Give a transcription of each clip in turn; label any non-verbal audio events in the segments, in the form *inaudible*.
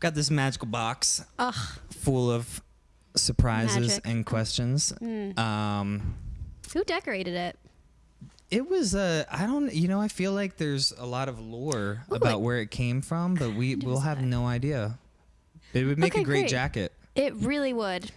Got this magical box Ugh. full of surprises Magic. and questions. Mm. Um, Who decorated it? it was uh, I don't, you know, I feel like there's a lot of lore Ooh, about it- where it came from, but we will have no idea. It would make Okay, a great great. jacket. It really would.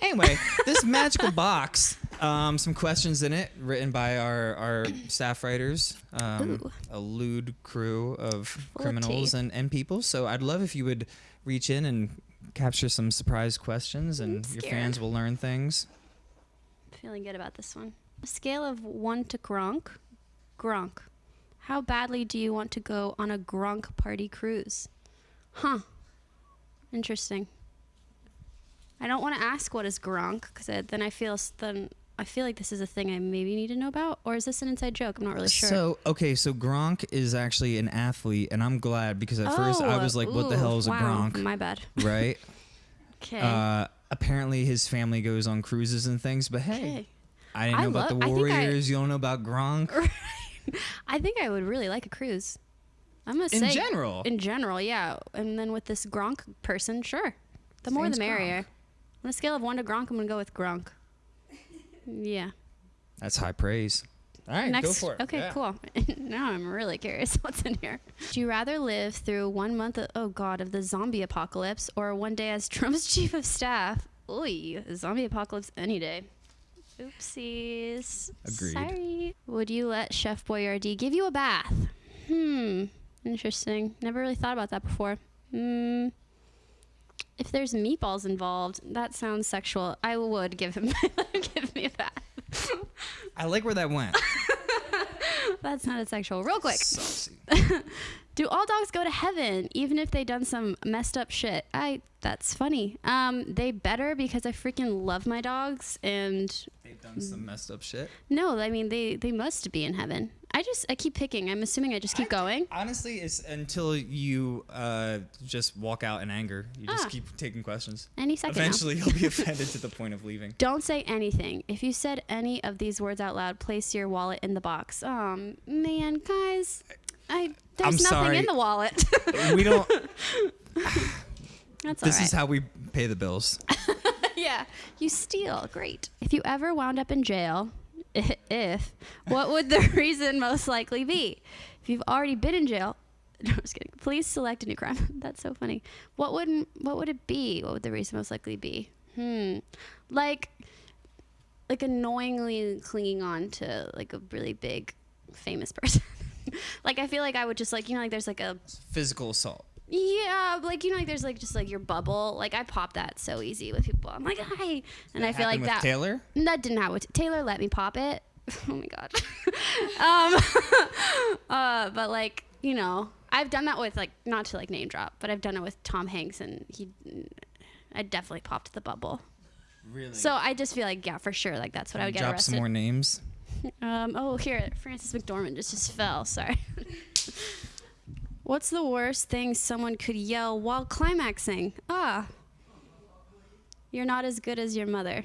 Anyway, this magical box, um, some questions in it, written by our, our staff writers, um, a lewd crew of criminals and, and people. So I'd love if you would reach in and capture some surprise questions, and your fans will learn things. Feeling good about this one. A scale of one to Gronk. Gronk. How badly do you want to go on a Gronk party cruise? Huh. Interesting. I don't want to ask what is Gronk because then I feel then I feel like this is a thing I maybe need to know about, or is this an inside joke? I'm not really sure. So okay, so Gronk is actually an athlete, and I'm glad because at first I Oh, was like, "What the hell is a Gronk?" My bad. *laughs* right? Okay. Uh, apparently, his family goes on cruises and things, but hey, okay. I didn't I know about love- the I I- Warriors. you don't know about Gronk *laughs* I think I would really like a cruise. I'm gonna in say general. In general, yeah. And then with this Gronk person, sure. The more the merrier. Gronk. On a scale of one to Gronk, I'm gonna go with Gronk. Yeah. That's high praise. All right, Next. go for it. Okay, Yeah. cool. *laughs* now I'm really curious *laughs* what's in here. Would you rather live through one month, of, oh god, of the zombie apocalypse, or one day as *laughs* Trump's chief of staff? Oy, zombie apocalypse any day. Oopsies. Agreed. Sorry. Would you let Chef Boyardee give you a bath? Hmm. Interesting. Never really thought about that before. Hmm. If there's meatballs involved, that sounds sexual. I would give him give me a bath. I like where that went. *laughs* That's not a sexual. Real quick. Saucy. *laughs* Do all dogs go to heaven even if they done some messed up shit? I that's funny. Um, they better because I freaking love my dogs and They've done some messed up shit. no, I mean they they must be in heaven. I just I keep picking. I'm assuming I just keep going. Honestly, it's until you uh, just walk out in anger. You just Ah. keep taking questions. Any second now. Eventually, you'll be *laughs* offended to the point of leaving. Don't say anything. If you said any of these words out loud, place your wallet in the box. Um, man, guys, I there's I'm nothing sorry. in the wallet. *laughs* We don't. *laughs* That's This all right. is how we pay the bills. yeah, you steal. Great. If you ever wound up in jail, if, what would the *laughs* reason most likely be? If you've already been in jail, *laughs* no, I'm just kidding. Please select a new crime. *laughs* That's so funny. What would what would it be? What would the reason most likely be? Hmm, like, like annoyingly clinging on to like a really big, famous person. like I feel like I would just like you know like there's like a Physical assault. Yeah, like you know, like there's like just like your bubble. Like I pop that so easy with people. I'm like, hi, and I feel like that Taylor. that didn't happen. with- Taylor let me pop it. *laughs* Oh my god. *laughs* um, *laughs* uh, but like you know, I've done that with like not to like name drop, but I've done it with Tom Hanks, and he, I definitely popped the bubble. Really. So I just feel like yeah, for sure, like that's what I would get drop arrested. some more names. Um, oh, here, Frances McDormand just, just fell. Sorry. What's the worst thing someone could yell while climaxing? Ah. You're not as good as your mother.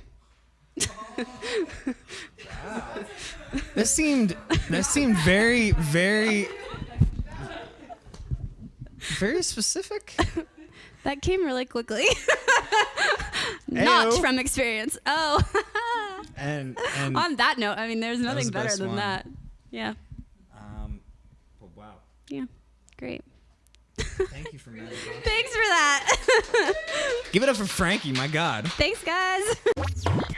*laughs* That seemed. That seemed very, very, very specific. That came really quickly. *laughs* not Ayo. from experience. Oh. *laughs* And and On that note, I mean, there's nothing better than one. that. Yeah. um. Well, wow. Yeah. Great. Thank you for. *laughs* Thanks for that. *laughs* Give it up for Frankie. My God. Thanks, guys. *laughs*